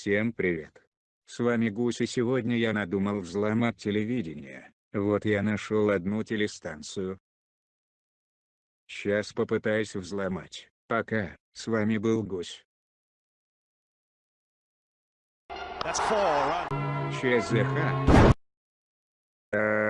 Всем привет. С вами Гусь и сегодня я надумал взломать телевидение. Вот я нашел одну телестанцию. Сейчас попытаюсь взломать. Пока, с вами был Гусь. ЧЗХ. А,